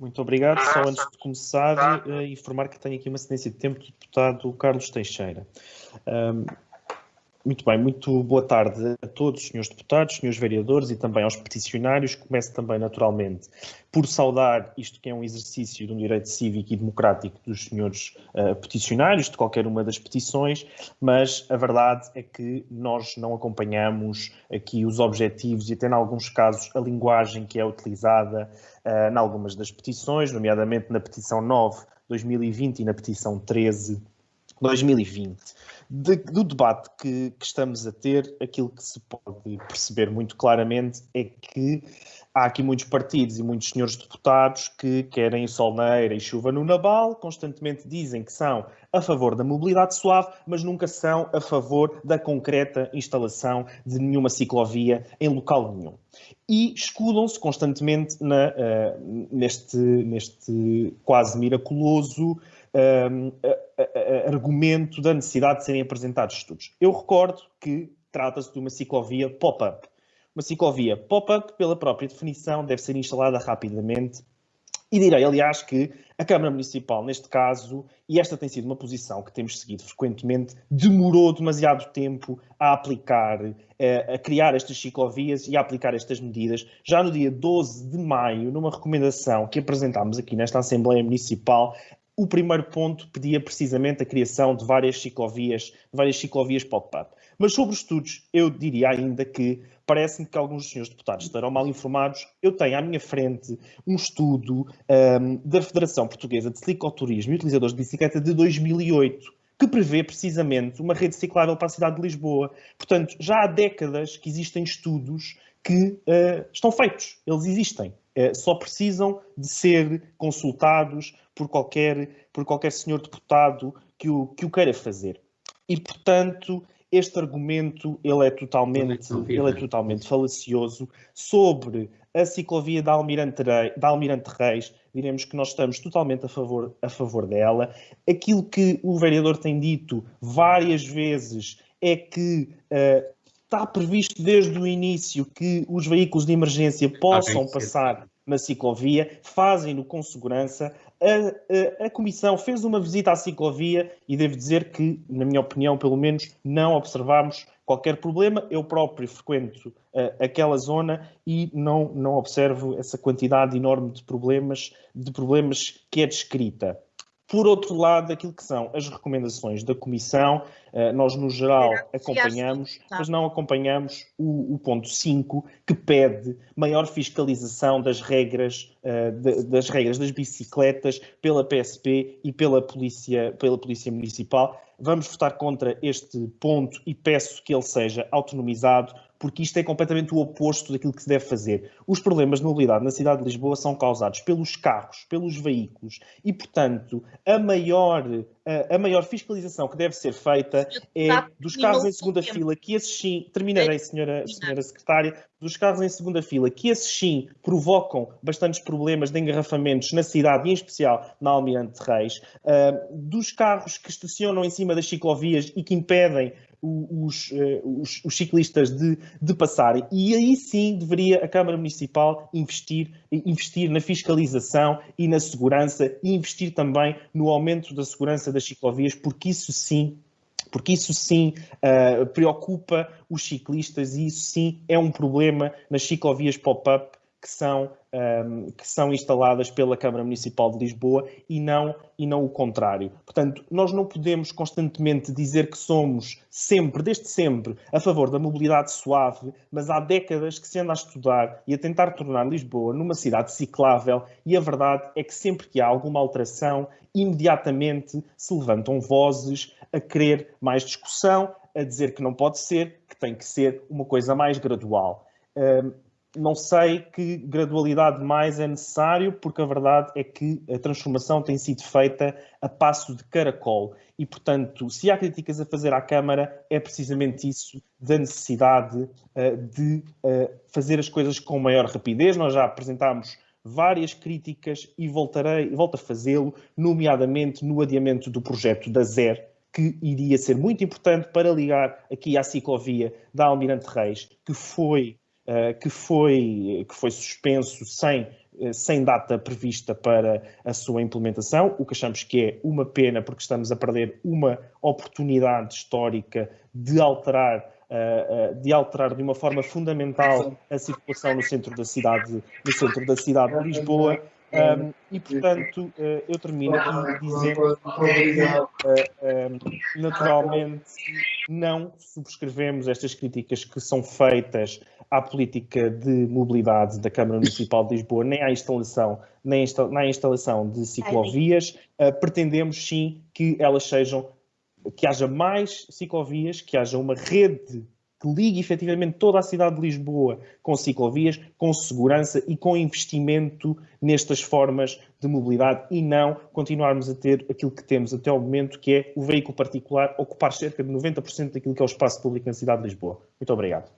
Muito obrigado. Só antes de começar, uh, informar que tenho aqui uma cedência de tempo do deputado Carlos Teixeira. Um, muito bem, muito boa tarde a todos, senhores deputados, senhores vereadores e também aos peticionários. Começo também, naturalmente, por saudar isto que é um exercício de um direito cívico e democrático dos senhores uh, peticionários, de qualquer uma das petições, mas a verdade é que nós não acompanhamos aqui os objetivos e até, em alguns casos, a linguagem que é utilizada uh, em algumas das petições, nomeadamente na petição 9 2020 e na petição 13 2020 de, do debate que, que, estamos a ter, aquilo que se pode perceber muito claramente é que há aqui muitos partidos e muitos senhores deputados que querem sol na eira e chuva no nabal, constantemente dizem que são a favor da mobilidade suave, mas nunca são a favor da concreta instalação de nenhuma ciclovia em local nenhum. E escudam-se constantemente na, uh, neste, neste quase miraculoso um, argumento da necessidade de serem apresentados estudos. Eu recordo que trata-se de uma ciclovia pop-up. Uma ciclovia pop-up, pela própria definição, deve ser instalada rapidamente. E direi, aliás, que a Câmara Municipal, neste caso, e esta tem sido uma posição que temos seguido frequentemente, demorou demasiado tempo a aplicar, eh, a criar estas ciclovias e a aplicar estas medidas. Já no dia 12 de maio, numa recomendação que apresentámos aqui nesta Assembleia Municipal, o primeiro ponto pedia precisamente a criação de várias ciclovias, várias ciclovias pop-up. Mas sobre os estudos, eu diria ainda que parece-me que alguns dos senhores deputados estarão mal informados. Eu tenho à minha frente um estudo um, da Federação Portuguesa de Cicloturismo e Utilizadores de Bicicleta de 2008, que prevê precisamente uma rede ciclável para a cidade de Lisboa. Portanto, já há décadas que existem estudos que uh, estão feitos, eles existem. Uh, só precisam de ser consultados por qualquer, por qualquer senhor deputado que o, que o queira fazer. E, portanto, este argumento ele é totalmente, ele é totalmente falacioso sobre a ciclovia da Almirante, Reis, da Almirante Reis, diremos que nós estamos totalmente a favor, a favor dela. Aquilo que o vereador tem dito várias vezes é que uh, está previsto desde o início que os veículos de emergência possam passar na ciclovia, fazem-no com segurança. A, a, a, Comissão fez uma visita à ciclovia e devo dizer que, na minha opinião, pelo menos, não observámos qualquer problema. Eu próprio frequento uh, aquela zona e não, não observo essa quantidade enorme de problemas, de problemas que é descrita. Por outro lado, aquilo que são as recomendações da Comissão, eh, nós no geral acompanhamos, mas não acompanhamos o, o ponto 5, que pede maior fiscalização das regras, eh, das regras das bicicletas pela PSP e pela Polícia, pela Polícia Municipal. Vamos votar contra este ponto e peço que ele seja autonomizado porque isto é completamente o oposto daquilo que se deve fazer. Os problemas de mobilidade na cidade de Lisboa são causados pelos carros, pelos veículos e, portanto, a maior, a, a maior fiscalização que deve ser feita é dos carros em segunda fila, que esses sim, terminarei, senhora, senhora secretária, dos carros em segunda fila, que esses sim provocam bastantes problemas de engarrafamentos na cidade, e em especial na Almirante Reis, uh, dos carros que estacionam em cima das ciclovias e que impedem os, eh, os, os, ciclistas de, de passarem. E aí sim deveria a Câmara Municipal investir, investir na fiscalização e na segurança e investir também no aumento da segurança das ciclovias, porque isso sim porque isso sim uh, preocupa os ciclistas e isso sim é um problema nas ciclovias pop-up que são, um, que são instaladas pela Câmara Municipal de Lisboa e não, e não o contrário. Portanto, nós não podemos constantemente dizer que somos sempre, desde sempre, a favor da mobilidade suave, mas há décadas que se anda a estudar e a tentar tornar Lisboa numa cidade ciclável e a verdade é que sempre que há alguma alteração, imediatamente se levantam vozes a querer mais discussão, a dizer que não pode ser, que tem que ser uma coisa mais gradual. Um, não sei que gradualidade mais é necessário, porque a verdade é que a transformação tem sido feita a passo de caracol. E, portanto, se há críticas a fazer à Câmara, é precisamente isso, da necessidade uh, de uh, fazer as coisas com maior rapidez. Nós já apresentámos várias críticas e voltarei, volto a fazê-lo, nomeadamente no adiamento do projeto da ZER, que iria ser muito importante para ligar aqui à ciclovia da Almirante Reis, que foi que, foi, que foi suspenso sem sem data prevista para a sua implementação, o que achamos que é uma pena porque estamos a perder uma oportunidade histórica de alterar de alterar de uma forma fundamental a circulação no centro da cidade, no centro da cidade de Lisboa. Um, e, portanto, eu termino aqui dizendo que, naturalmente, não subscrevemos estas críticas que são feitas à política de mobilidade da Câmara Municipal de Lisboa, nem à instalação, nem à instalação de ciclovias. Uh, pretendemos, sim, que elas sejam, que haja mais ciclovias, que haja uma rede que ligue efetivamente toda a cidade de Lisboa com ciclovias, com segurança e com investimento nestas formas de mobilidade e não continuarmos a ter aquilo que temos até ao momento, que é o veículo particular ocupar cerca de 90% daquilo que é o espaço público na cidade de Lisboa. Muito obrigado.